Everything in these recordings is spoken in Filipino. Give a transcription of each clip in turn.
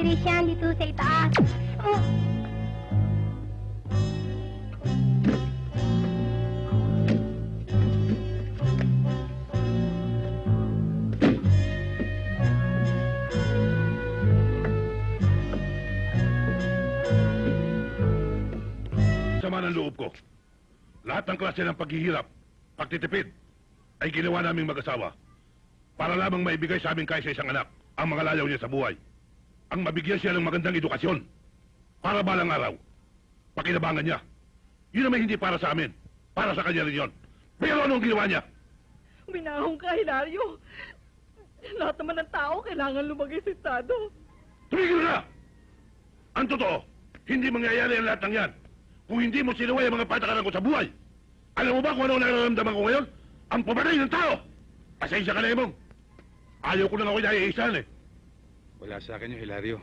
Electrician dito sa itaas. Oh. Sama ng loob ko. Lahat ng klase ng paghihirap, pagtitipid, ay ginawa naming mag-asawa para lamang maibigay sa amin kahit sa isang anak ang mga lalaw niya sa buhay. Ang mabigyan siya ng magandang edukasyon para balang araw. Pakinabangan niya. Yun naman hindi para sa amin. Para sa kanya rin yun. Pero anong ginawa niya? Minahong ka, Hilario. Lahat naman ng tao kailangan lumagay sa estado. Tumigil ka! Ang totoo, hindi mangyayari ang lahat ng yan kung hindi mo sinuway ang mga patakaran ko sa buhay. Alam mo ba kung ano ang nararamdaman ko ngayon? Ang pamatay ng tao! Pasensya ka na, Emong. Ayaw ko lang ako naiisan eh. Wala sa akin yung Hilario.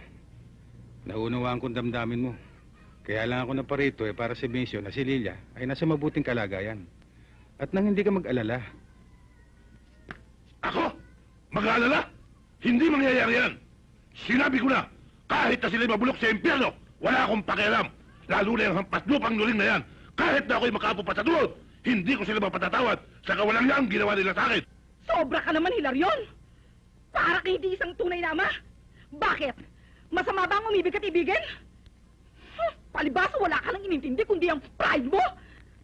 Naunawaan kong damdamin mo. Kaya lang ako naparito eh para si Bencio na si Lilia ay nasa mabuting kalagayan. At nang hindi ka mag-alala, Ako? Mag-aalala? Hindi mangyayari yan. Sinabi ko na, kahit na sila'y mabulok sa impyerno, wala akong pakialam. Lalo na yung hampas lupang nuling na yan. Kahit na ako'y makapo pa sa duwod, hindi ko sila mapatatawad sa kawalang yang ginawa nila sa akin. Sobra ka naman, Hilarion! Para kay hindi isang tunay na ama. Bakit? Masama ba ang umibig at ibigin? Huh, palibasa wala ka nang inintindi kundi ang pride mo?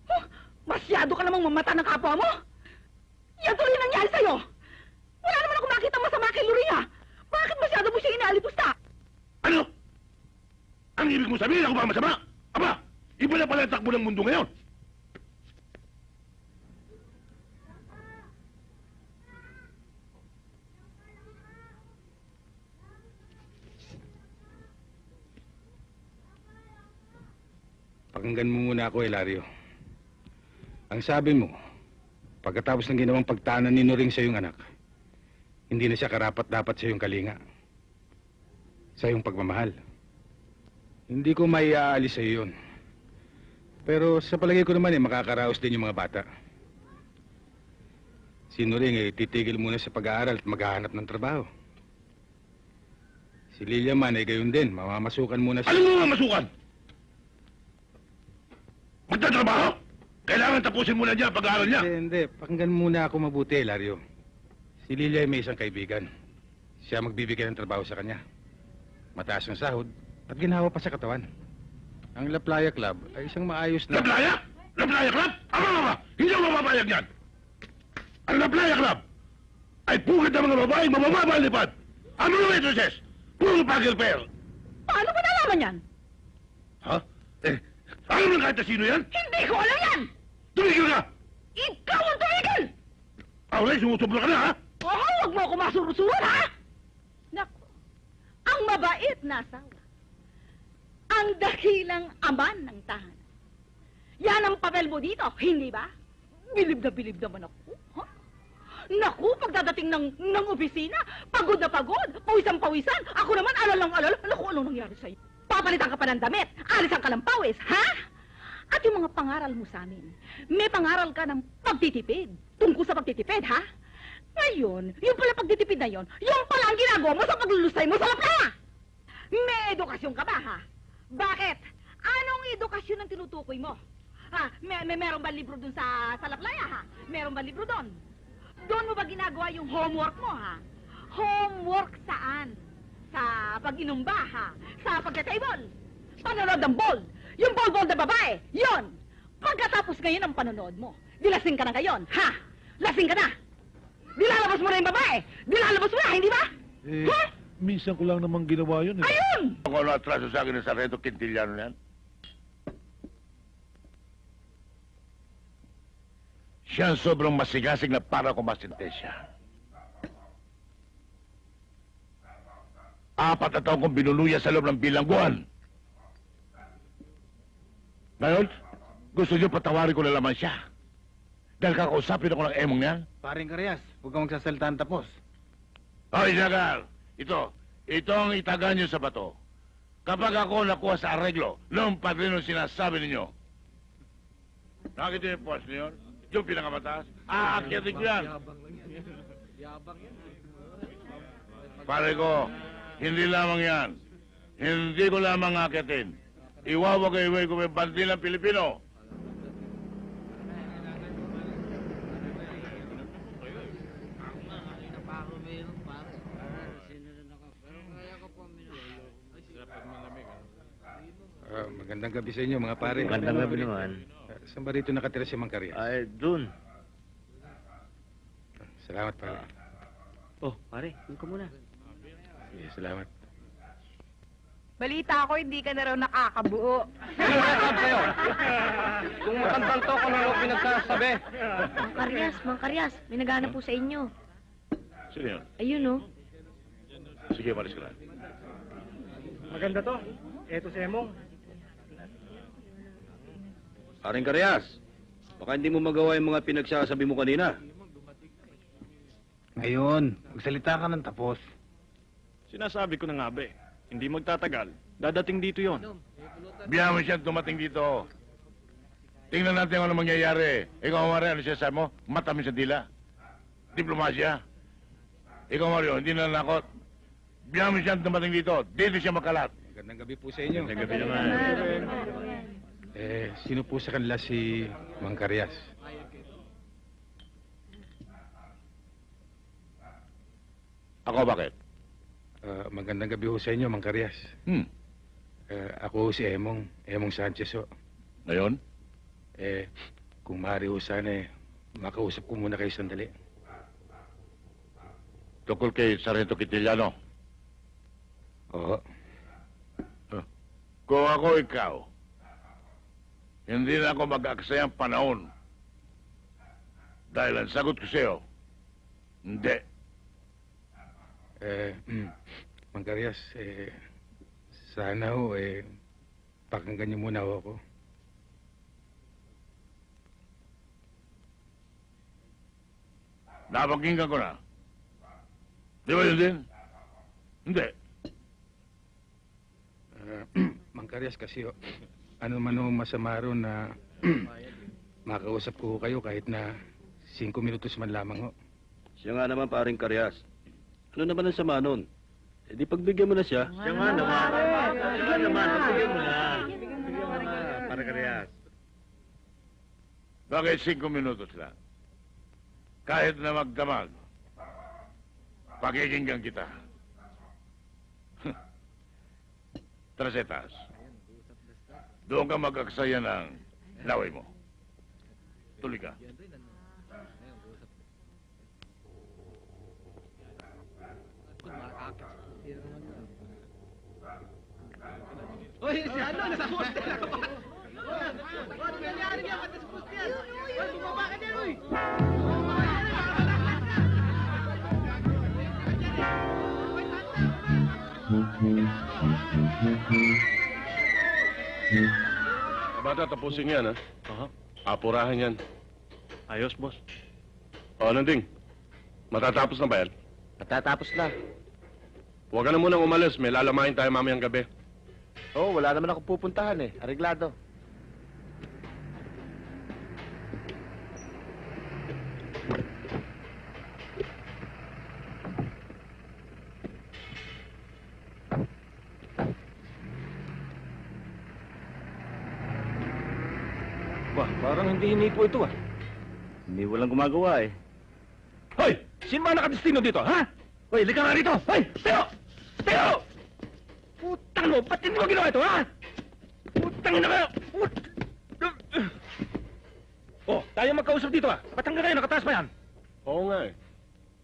Huh, masyado ka namang mamata ng kapwa mo? Yan tuloy ang nangyari sa'yo! Wala naman ako makita masama kay Luria! Bakit masyado mo siya inaalipusta? Ano? Ang ibig mo sabihin ako ba masama? Aba, iba na pala ang takbo ng mundo ngayon. Pakinggan mo muna ako, Hilario. Ang sabi mo, pagkatapos ng ginawang pagtanan ni Noring sa iyong anak, hindi na siya karapat-dapat sa iyong kalinga. Sa iyong pagmamahal. Hindi ko maiaalis sa iyo. Pero sa palagay ko naman eh, makakaraos din yung mga bata. Si Noring eh, titigil muna sa pag-aaral at maghahanap ng trabaho. Si Lilia man ay gayon din, mamamasukan muna sa... Alam mo nga masukan? Magtatrabaho? Kailangan tapusin muna niya ang pag-aaral niya. Hindi, hindi. Pakinggan muna ako mabuti, Lario. Si Lilia ay may isang kaibigan. Siya magbibigay ng trabaho sa kanya. Mataas ang sahod at ginawa pa sa katawan. Ang La Playa Club ay isang maayos na... Laplaya? Laplaya Club? Ama nga ba? Hindi ako mapapayag yan. Ang Laplaya Club ay pugad ng mga babaeng mabababa ang lipad. Ang mga waitresses, puro pagil. Paano ba nalaman yan? Eh, alam mo kahit na sino yan? Hindi ko alam yan! Tumigil ka! Ikaw ang tumigil! Aulay, sumusobra ka na, ha? Oo, huwag mo ako masurusuran, ha? Naku, ang mabait na asawa. Ang dakilang aman ng tahanan. Yan ang papel mo dito, hindi ba? Bilib na bilib naman ako. Ha? Naku, pagdadating ng, ng opisina, pagod na pagod, pawisan pawisan. Ako naman, alalang alala. Naku, anong nangyari sa'yo? Papalitan ka pa ng damit, alisan ka ng pawis, ha? At yung mga pangaral mo sa amin, may pangaral ka ng pagtitipid, tungkol sa pagtitipid, ha? Ngayon, yung pala pagtitipid na yon, yung pala ang ginagawa mo sa paglulusay mo sa lapla! May edukasyon ka ba, ha? Bakit? Anong edukasyon ang tinutukoy mo? Ha? May, may meron ba libro dun sa, sa laplaya, ha? Meron ba libro doon? Doon mo ba ginagawa yung homework mo, ha? Homework saan? Sa pag-inom ba, ha? Sa pagka-table? Panonood ng ball? Yung ball-ball na babae? Yon! Pagkatapos ngayon ng panonood mo, dilasing ka na ngayon, ha? Lasing ka na! Dilalabas mo na yung babae! Dilalabas mo na, hindi ba? Eh, Ha? minsan ko lang naman ginawa yun eh. Ayun! Kung ano atraso sa akin ng Sargento Quintiliano yan? Siya ang sobrang masigasig na para kumasintensya. Apat na taon kong binuluya sa loob ng bilangguan. Ngayon, gusto niyo patawarin ko na lamang siya. Dahil kakausapin ako ng emong niya. Paring Karyas, huwag kang magsasaltaan tapos. Hoy, Jagal! Ito, ito ang itaga niyo sa bato. Kapag ako nakuha sa arreglo, noong padrino sinasabi ninyo. Nakita niyo yung post niyo? Yung pinakamataas? Aakyatin ko yan. Pare ko, Hindi lamang yan. Hindi ko lamang akitin. Iwawagay-way ko may bandilang Pilipino. Ah, magandang gabi sa inyo, mga pare. Magandang gabi naman. Ah, saan ba rito nakatira si Mang Karyas? Ay, dun. Salamat, pare. Oh, pare, yun ka muna. Sige, salamat. Balita ko, hindi ka na raw nakakabuo. Kung matandang to, kung ano pinagsasabi. Mang Karyas, Mang Karyas, may naghanap po sa inyo. Sino yun? Ayun, oh. Sige, malis ka na. Maganda to. Eto si Emong. Paring Karyas, baka hindi mo magawa yung mga pinagsasabi mo kanina. Ngayon, magsalita ka ng tapos. Sinasabi ko na nga ba eh. Hindi magtatagal. Dadating dito yon. Biyahan mo siya dumating dito. Tingnan natin kung ano mangyayari. Ikaw, Mario, ano siya sabi mo? Matamis sa dila. Diplomasya. Ikaw, Mario, hindi na nakot. Biyahan mo siya dumating dito. Dito siya makalat. Magandang gabi po sa inyo. Magandang gabi naman. Eh, sino po sa kanila si Mang Karyas? Ako, bakit? Ah, magandang gabi ho sa inyo, Mang Karyas. Hmm. Eh, ako ho si Emong, Emong Sanchez ho. Ngayon? Eh, kung maaari ho sana eh, makausap ko muna kayo sandali. Tukol kay Sargento Quintiliano. Oo. Kung ako ikaw, hindi na ako mag-aksayang panahon. Dahil ang sagot ko sa'yo, hindi. Eh, Mang Karyas, eh, sana ho, eh, pakinggan niyo muna ho ako. Napakinggan ko na. Di ba yun din? Hindi. Ah, Mang Karyas kasi ho, ano man ho masama ron na makausap ko ho kayo kahit na 5 minutos man lamang ho. Siya nga naman, paring Karyas. Ano naman ang sama nun? Eh, di pagbigyan mo na siya. Siya nga naman. Siya naman, pagbigyan mo na. Paring Karyas. Bakit cinco minutos lang? Kahit na magdamag, pakikinggan kita. Trasetas, doon ka mag-aksaya ng laway mo. Tuloy ka. Bata, tapusin yan, ha? Aha. Apurahan yan. Ayos, boss. O, Nanding, matatapos na ba yan? Matatapos na. Huwag ka na munang umalis. May lalamahin tayo mamayang gabi. Oo, oh, wala naman ako pupuntahan eh. Areglado. Bah, parang hindi hinipo ito ah. Hindi walang gumagawa eh. Hoy! Sino ba nakadestino dito, ha? Hoy, lika nga rito! Hoy! Teo! Teo! Mo! Ba't hindi mo ginawa ito, ha? Putang na kayo! Put... Oh, tayo magkausap dito, ha? Ba't hanggang kayo nakataas pa yan? Oo nga, eh.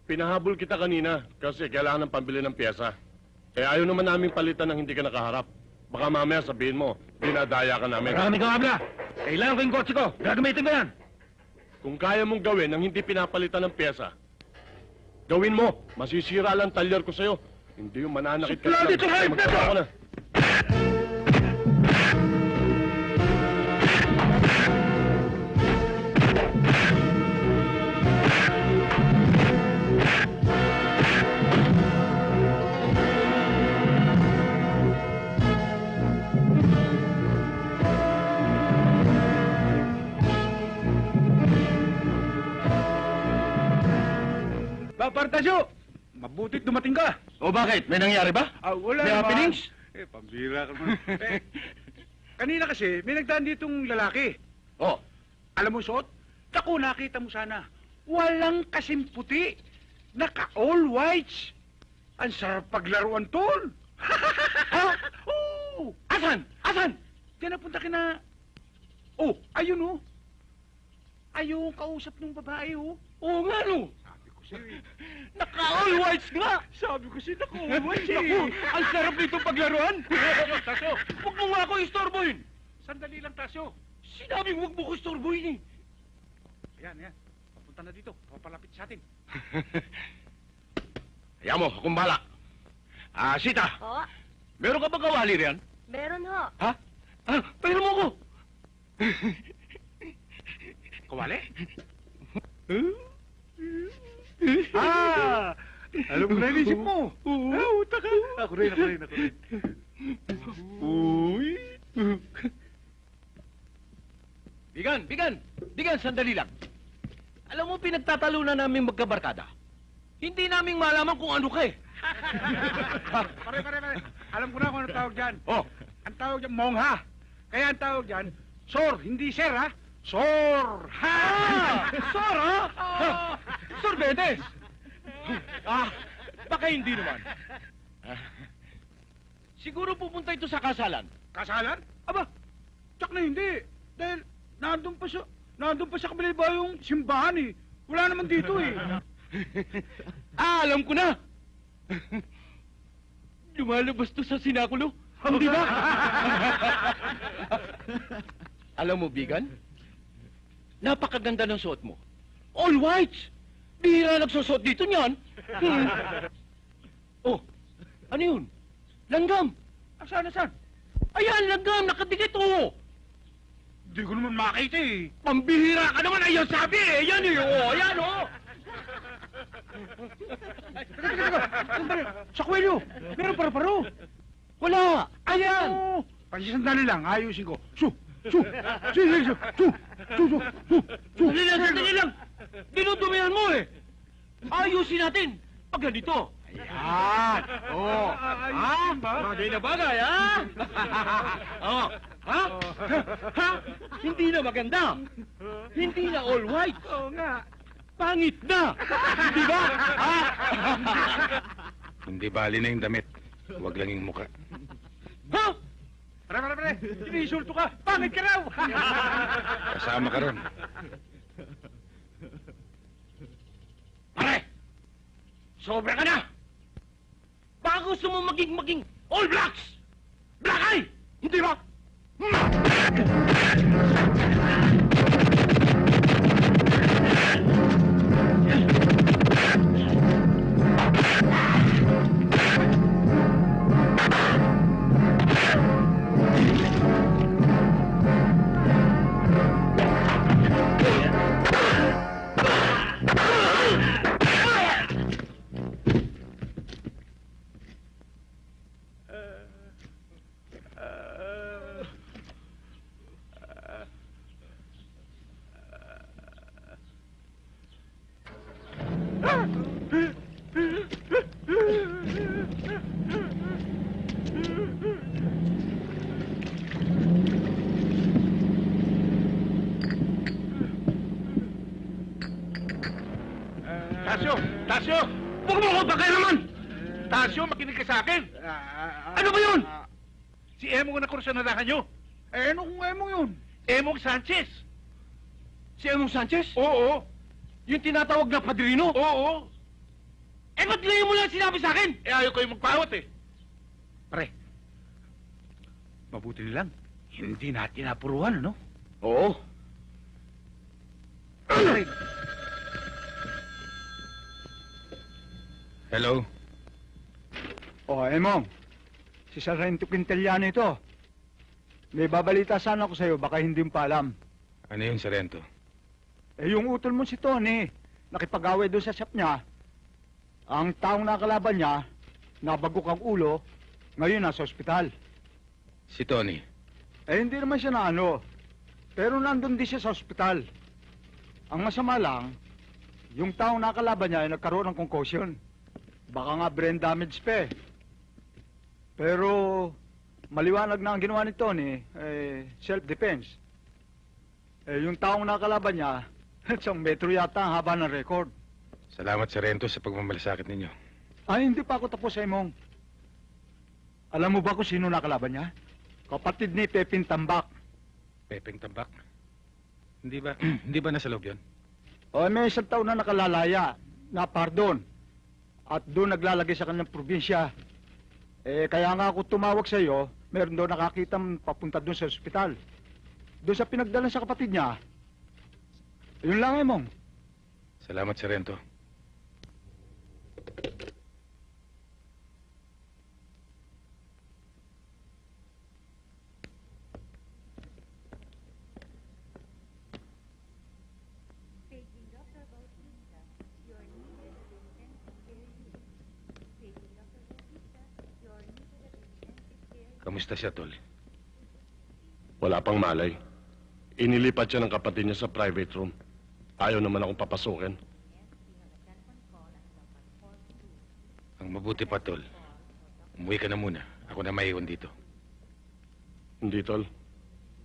Pinahabol kita kanina kasi kailangan ng pambili ng pyesa. Eh, ayaw naman namin palitan ng hindi ka nakaharap. Baka mamaya sabihin mo, dinadaya ka namin. Marami kang abla! Kailangan ko yung kotse ko! Gagamitin ko yan! Kung kaya mong gawin ang hindi pinapalitan ng pyesa, gawin mo. Masisira lang talyer ko sa'yo. Hindi yung mananakit ka Suplado ito, hayop na ito! Papartasyo! Mabutit dumating ka! O bakit? May nangyari ba? Ah, wala May naman. happenings? Eh, pambira ka naman. eh, kanina kasi, may nagdaan ditong lalaki. Oh, Alam mo, Sot? Naku, nakita mo sana. Walang kasing puti. Naka all whites. Ang sarap paglaruan, tol. ha? Oo. asan? Asan? Diyan napunta ka na... Oh, ayun oh. Ayun, kausap ng babae oh. Oo nga no. Eh. Naka-all whites nga. Sabi ko sa'yo, naku, all whites eh. Naku, ang sarap nito paglaruan. Tasyo, Huwag mo nga ako istorbohin. sandali lang, Tasyo. Sinabi huwag mo ko istorbohin eh. Ayan, ayan. Papunta na dito. Papalapit sa atin. Hayaan mo, akong bala. Ah, Sita, Oo, meron ka ba kawali riyan? meron ho. Ha? Ah, pahira mo ko. Kawali? Ah! Alam ko na yung isip mo. Oo. Ah, uta ka. Ako rin, ako rin, ako rin. Uy. Bigan, bigan. Bigan, sandali lang. Alam mo, pinagtatalunan namin magkabarkada. Hindi namin malaman kung ano ka eh. pare, pare, pare. Alam ko na kung ano tawag dyan. Oh, Ang tawag dyan, mongha. Kaya ang tawag dyan, sor, hindi sir, ha? Sor! Ha! Sor, ha? Sorbetes! Ah, baka hindi naman. Siguro pupunta ito sa kasalan. Kasalan? Aba, tsak na hindi. Dahil nandun pa sa, nandun pa sa kabila ba yung simbahan eh. Wala naman dito eh. Ah, alam ko na! Lumalabas to sa sinakulo. Hindi ba? alam mo, Bigan? Napakaganda ng suot mo. All whites! Bihira nagsusot dito niyan. Hmm. oh, ano yun? Langgam! Asan, asan? Ayan, langgam! Nakadikit, oh! Hindi ko naman makita eh. Pambihira ka naman! Ayun sabi eh! Yan eh! Oh, ayan, oh! Teka, teka, teka. Sandali. Sa kwelyo, meron paro-paro. Wala! Ayan! Oh, Pansi sandali lang, ayusin ko. Su, su, su, su, su, su, su, su, su, su. Lang, sandali lang! Dinudumihan mo eh! Ayusin natin! Pag ganito! Ayan! Oh! Ha? Bagay na bagay, ha? oh! Ha? Ha? Hindi na maganda! Hindi na all white! Oo nga. Pangit na! Di ba? Ha? Hindi bali na yung damit. Huwag lang yung muka. ha? Pare, pare, pare. Inisulto ka. Pangit ka raw. Kasama ka ron. Pare! Sobra ka na! Baka gusto mo maging maging all blacks! Black eye! Hindi ba? Kursanadahan nyo. Eh, ano kung Emong yun? Emong Sanchez. Si Emong Sanchez? Oo, Yung tinatawag na padrino? oo. Eh, ba't ngayon mo lang sinabi sa akin? Eh, ayaw kayo magpawat eh. Pare, mabuti nilang hindi natin napuruhan, ano? Oo. Hello? Oh, Emong. Si Sargento Quintiliano ito. May babalita sana ako sa'yo, baka hindi mo pa alam. Ano yun, Sarento? Eh, yung utol mo si Tony, nakipag-away doon sa shop niya. Ang taong nakalaban niya, nabagok ang ulo, ngayon nasa ospital. Si Tony. Eh, hindi naman siya na ano. Pero nandun din siya sa ospital. Ang masama lang, yung taong nakalaban niya ay nagkaroon ng concussion. Baka nga brain damage pa eh. Pero maliwanag na ang ginawa ni Tony, eh, self-defense. Eh, yung taong nakalaban niya, isang metro yata ang haba ng record. Salamat, Sarento, sa pagmamalasakit ninyo. Ay, hindi pa ako tapos, Simon. Alam mo ba kung sino nakalaban niya? Kapatid ni Pepin Tambak. Pepeng Tambak. Hindi ba, hindi ba nasa loob yun? O, may isang taon na nakalalaya, na pardon. At doon naglalagay sa kanyang probinsya. Eh, kaya nga ako tumawag sa iyo, meron daw nakakita papunta doon sa ospital. Doon sa pinagdala sa kapatid niya. Yun lang, Emong. Salamat, Sarento. Kamusta siya, Tol? Wala pang malay. Inilipat siya ng kapatid niya sa private room. Ayaw naman akong papasukin. Ang mabuti pa, Tol. Umuwi ka na muna. Ako na maiwan dito. Hindi, tol.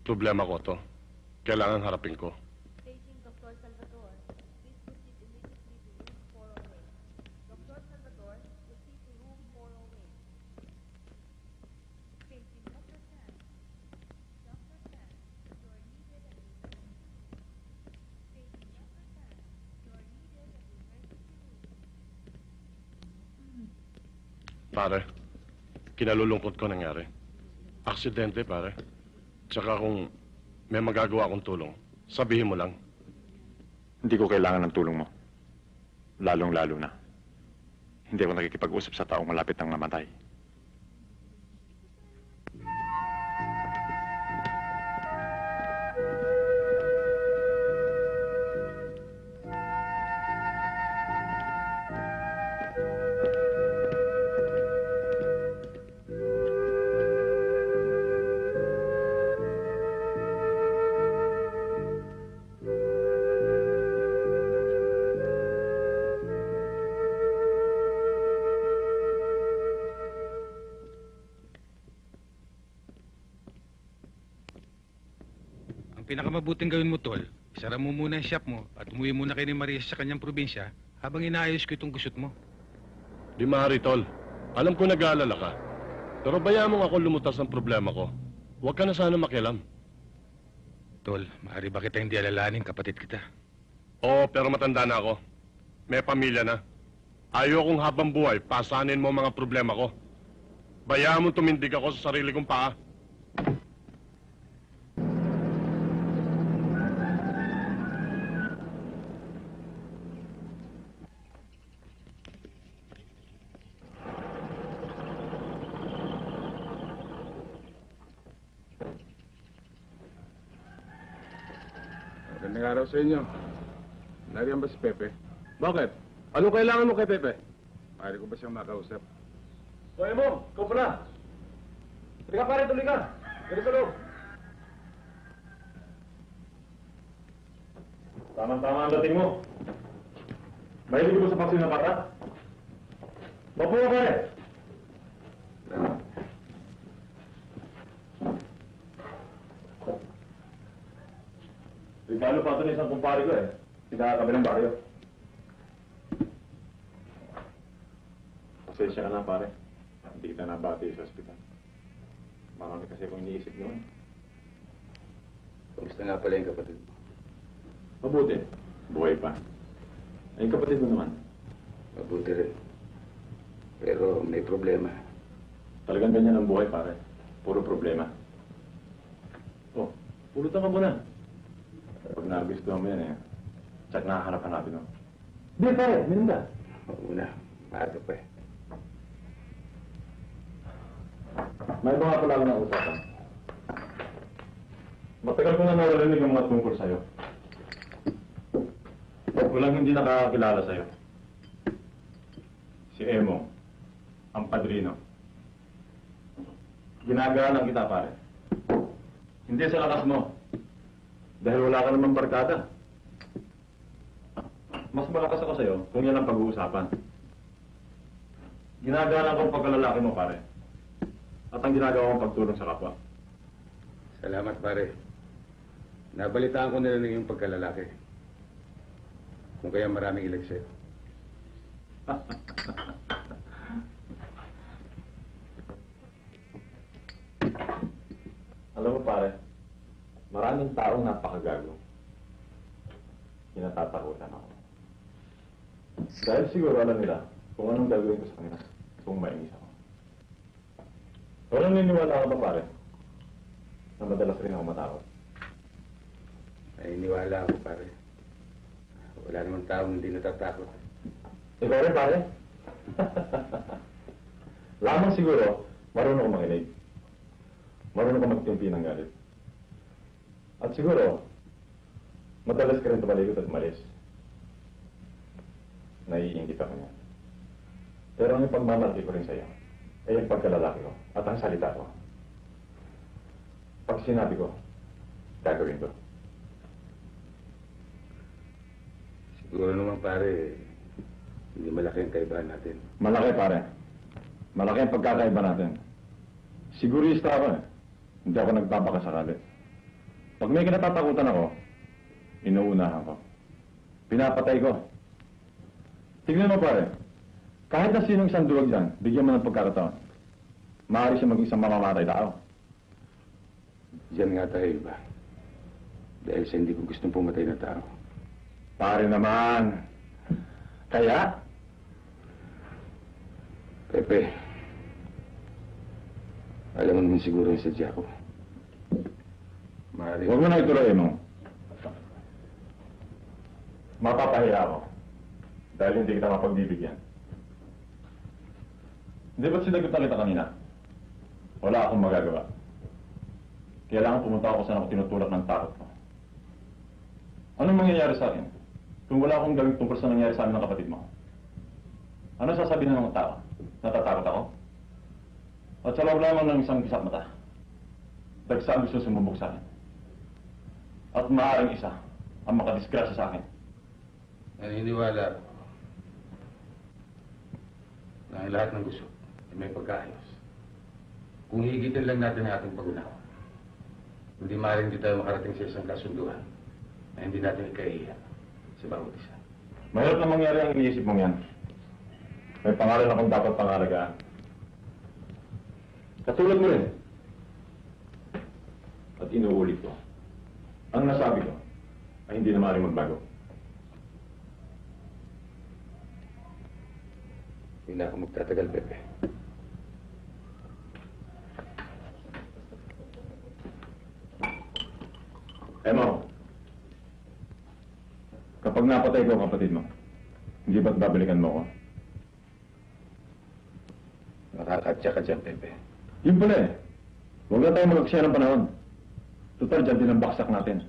Problema ko to. Kailangan harapin ko. Pare, kinalulungkot ko nangyari. Aksidente, pare. Tsaka kung may magagawa akong tulong, sabihin mo lang. Hindi ko kailangan ng tulong mo. Lalong-lalo na. Hindi ako nakikipag-usap sa taong malapit ng mamatay. Pinakamabuting gawin mo, Tol, isara mo muna ang shop mo at umuwi muna kay ni Maria sa kanyang probinsya habang inaayos ko itong gusot mo. Di maaari, tol. Alam ko nag-aalala ka. Pero bayaan mo ako lumutas ng problema ko. Huwag ka na sana makialam. Tol, maaari ba kita hindi alalahanin kapatid kita? Oo, pero matanda na ako. May pamilya na. Ayokong habang buhay, pasanin mo mga problema ko. Bayaan mo tumindig ako sa sarili kong paa. Araw sa inyo. Nariyan ba si Pepe? Bakit? Anong kailangan mo kay Pepe? Maaari ko ba siyang makausap? Hoy mo, ikaw pala. Tuloy ka pare, tuloy ka. Ganito sa loob. Tama-tama ang dating mo. Mahilig mo sa paksin ng bata? Mapo ka pare. Ito ng isang kumpare ko eh. Pinakakabilang baryo. Pasensya ka na, pare. Hindi kita nabati sa ospital. Marami kasi akong iniisip noon. Kamusta nga pala yung kapatid mo? Mabuti. Buhay pa. Ay, kapatid mo naman. Mabuti rin. Pero may problema. Talagang ganyan ang buhay, pare. Puro problema. Oh, pulutan ka muna. Pag nagustuhan mo yan eh, tsak nakahanapan natin, no? Di pare, minum ka. Oo na. Maaga pa eh. May mga pala ako ng usapan. Matagal ko na naririnig ang mga tungkol sa'yo. Walang hindi nakakakilala sa'yo. Si Emo, ang padrino. Ginagalang kita, pare. Hindi sa lakas mo. Dahil wala ka namang barkada. Mas malakas ako sa'yo kung yan ang pag-uusapan. Ginagalang kong pagkalalaki mo, pare. At ang ginagawa kong pagtulong sa kapwa. Salamat, pare. Nabalitaan ko na rin yung pagkalalaki. Kung kaya maraming ilekse. Alam mo, pare, maraming taong napakagago. Kinatatakutan ako. Dahil siguro alam nila kung anong gagawin ko sa kanila kung mainis ako. Pero naniniwala ka ba, pare, na madalas rin ako matakot? Ay, iniwala ako, pare. Wala namang taong hindi natatakot. Ikaw rin, pare. Lamang siguro, marunong ka makinig. Marunong ka magtimpi ng galit. At siguro, madalas ka rin tumalikot at umalis. Naiingit ako niya. Pero ang ipagmamalaki ko rin sa'yo, ay yung pagkalalaki ko at ang salita ko. Pag sinabi ko, gagawin ko. Siguro naman, pare, hindi malaki ang kaibahan natin. Malaki, pare. Malaki ang pagkakaiba natin. Sigurista ako eh. Hindi ako nagpapakasakali. Pag may kinatatakutan ako, inuunahan ko. Pinapatay ko. Tignan mo, pare. Kahit na sinong isang duwag dyan, bigyan mo ng pagkakataon. Maaari siya maging isang mamamatay tao. Diyan nga tayo iba. Dahil sa hindi ko gustong pumatay na tao. Pare naman. Kaya, Pepe, alam mo naman siguro yung sadya ko. Maaari. huwag mo na ituloy mo. Mapapahiya ako. Dahil hindi kita mapagbibigyan. Hindi ba't sinagot na kita kanina? Wala akong magagawa. Kailangan pumunta ako saan ako tinutulak ng takot ko. Anong mangyayari sa akin? Kung wala akong gawin tungkol sa nangyari sa amin ng kapatid mo? Ano sasabihin ng mga tao? Natatakot ako? At sa loob lamang ng isang kisap mata, dagsa ang gusto sumubok sa akin. At maaaring isa ang makadisgrasya sa akin. Naniniwala ako na ang lahat ng gusto ay may pagkaayos. Kung higitin lang natin ang ating pag-unawa, hindi maaaring di tayo makarating sa isang kasunduan na hindi natin ikahiya sa bawat isa. Mahirap na mangyari ang iniisip mong yan. May pangalan akong dapat pangalagaan. Katulad mo rin. At inuulit ko. Ang nasabi ko ay hindi na maaaring magbago. Hindi na ako magtatagal, Pepe. Emo, kapag napatay ko kapatid mo, hindi ba't babalikan mo ko? Makakatya ka dyan, Pepe. Yun pala eh. Huwag na tayo mag-aksaya ng panahon. Total, dyan din ang baksak natin.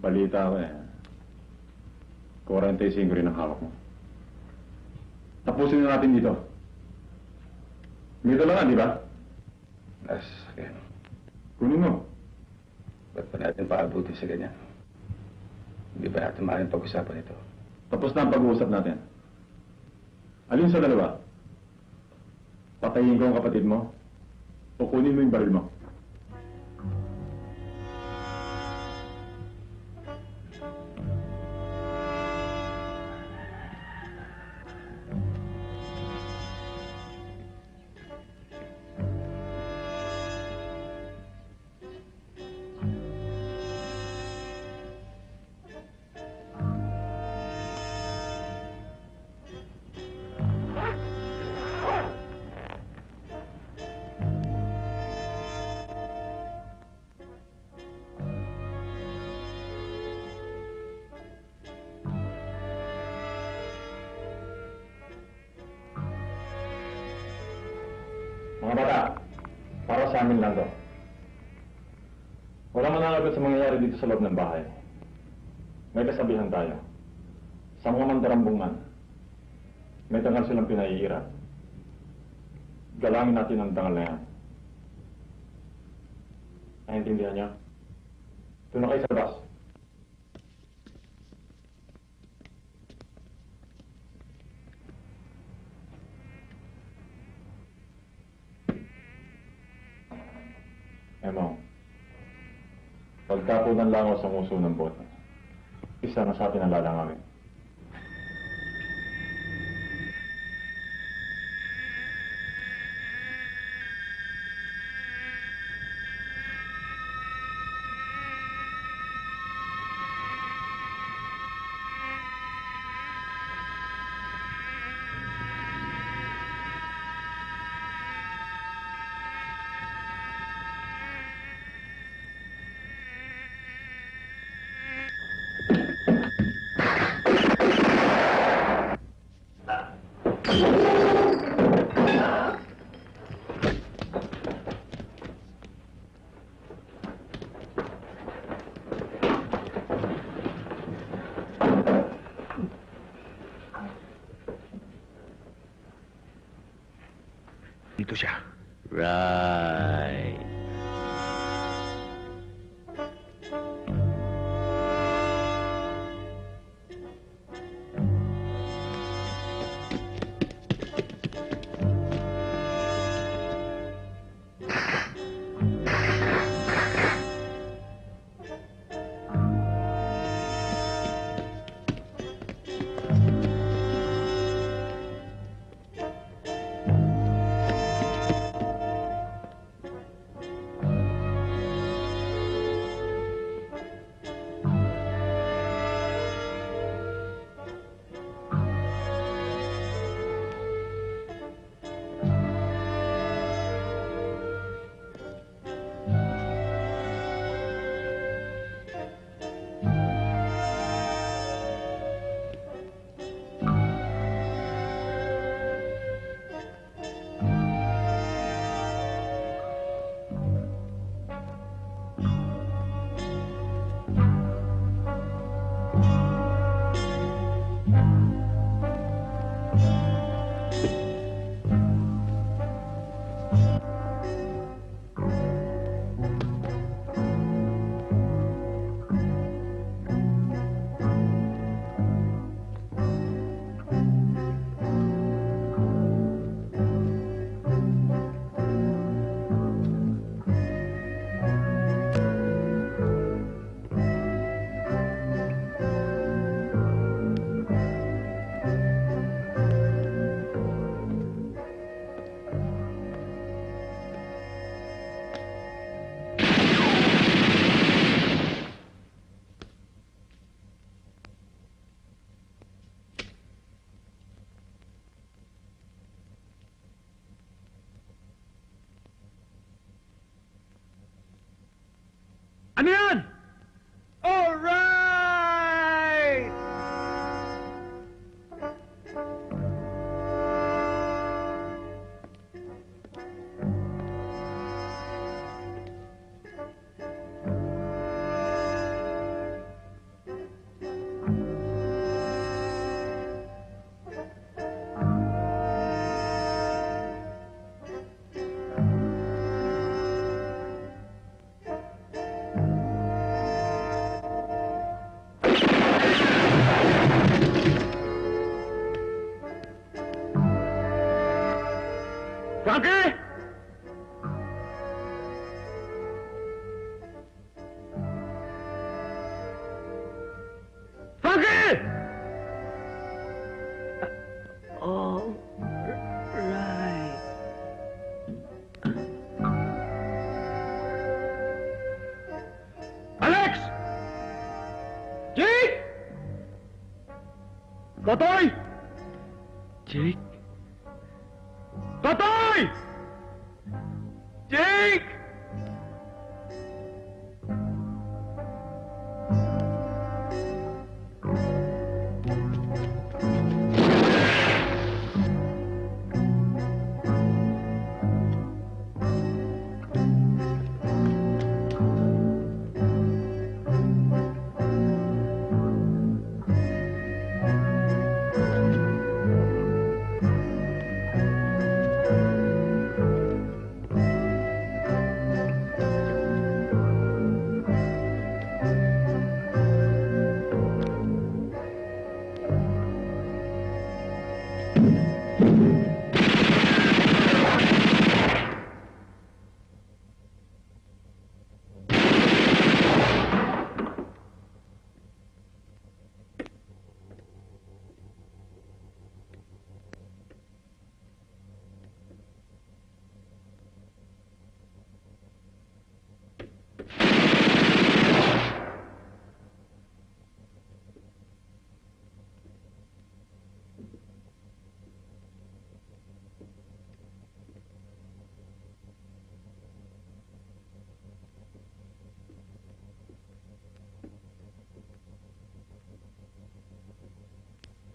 Balita ko eh. 45 rin ang hawak mo. Tapusin na natin dito. Dito lang nga, di ba? As, kaya, Kunin mo. ba't pa natin paabuti sa ganyan? Hindi ba natin maaaring pag-usapan ito? Tapos na ang pag-uusap natin. Alin sa dalawa? Patayin ko ang kapatid mo o kunin mo yung baril mo? Amin lang to. Wala mananagot sa mangyayari dito sa loob ng bahay. May kasabihan tayo. Sa mga mandarambong man, may dangal silang pinaiira. Galangin natin ang dangal na yan. Naintindihan niyo? Doon na kayo sa bus. Emong, pagka po ng langaw sa muso ng boto, isa na sa atin ang lalangawin. 打开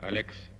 Alex.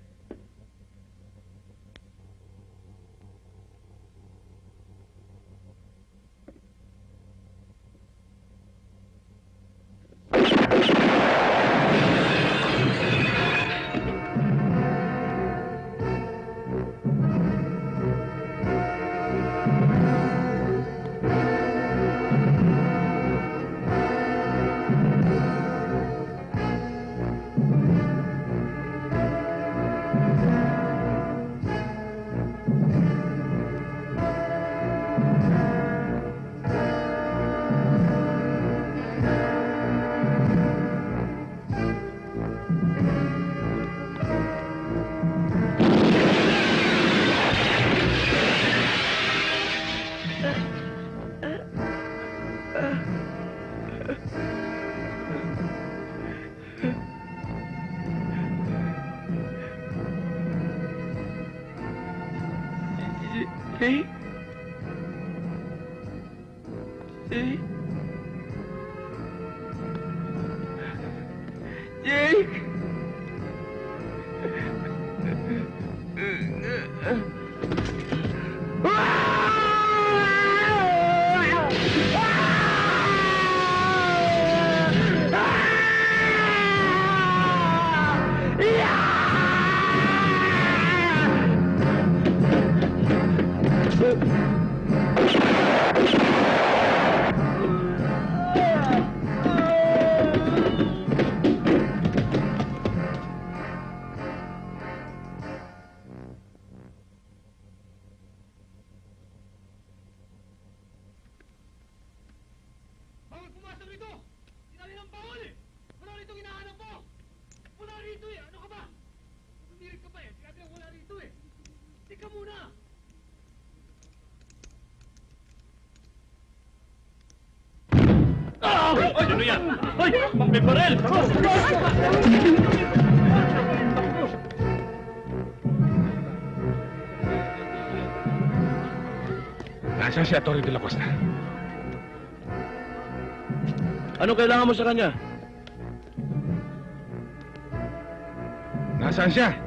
Nasaan si Atty. De La Costa? Ano kailangan mo sa kanya? Nasaan siya?